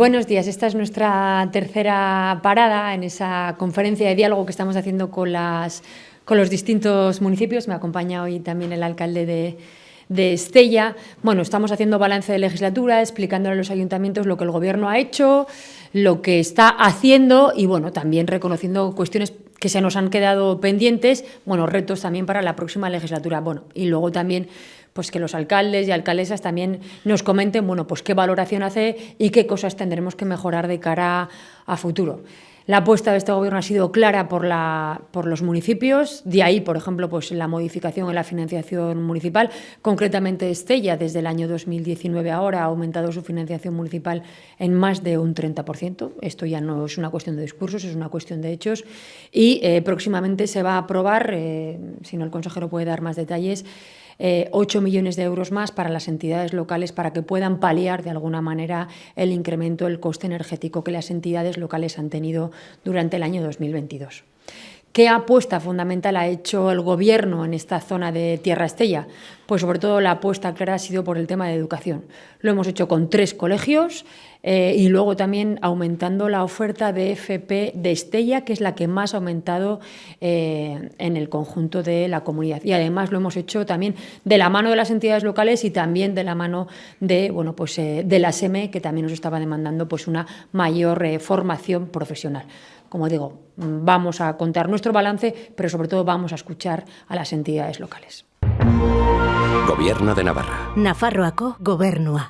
Buenos días, esta es nuestra tercera parada en esa conferencia de diálogo que estamos haciendo con, los distintos municipios. Me acompaña hoy también el alcalde de, de Estella. Bueno, estamos haciendo balance de legislatura, explicándole a los ayuntamientos lo que el Gobierno ha hecho, lo que está haciendo y, bueno, también reconociendo cuestiones que se nos han quedado pendientes, bueno, retos también para la próxima legislatura. Bueno, y luego también pues que los alcaldes y alcaldesas también nos comenten, bueno, pues qué valoración hace y qué cosas tendremos que mejorar de cara a futuro. La apuesta de este Gobierno ha sido clara por, la, por los municipios, de ahí, por ejemplo, pues la modificación en la financiación municipal. Concretamente, Estella, desde el año 2019 ahora, ha aumentado su financiación municipal en más de un 30%. Esto ya no es una cuestión de discursos, es una cuestión de hechos. Y eh, próximamente se va a aprobar, eh, si no el consejero puede dar más detalles, 8 eh, millones de euros más para las entidades locales para que puedan paliar de alguna manera el incremento del coste energético que las entidades locales han tenido durante el año 2022. ¿Qué apuesta fundamental ha hecho el Gobierno en esta zona de Tierra Estella? Pues sobre todo la apuesta clara ha sido por el tema de educación. Lo hemos hecho con tres colegios eh, y luego también aumentando la oferta de FP de Estella, que es la que más ha aumentado eh, en el conjunto de la comunidad. Y además lo hemos hecho también de la mano de las entidades locales y también de la mano de, bueno, pues, eh, de la SEME, que también nos estaba demandando pues, una mayor formación profesional. Como digo, vamos a contar nuestro balance, pero sobre todo vamos a escuchar a las entidades locales. Gobierno de Navarra. Nafarroako gobernua.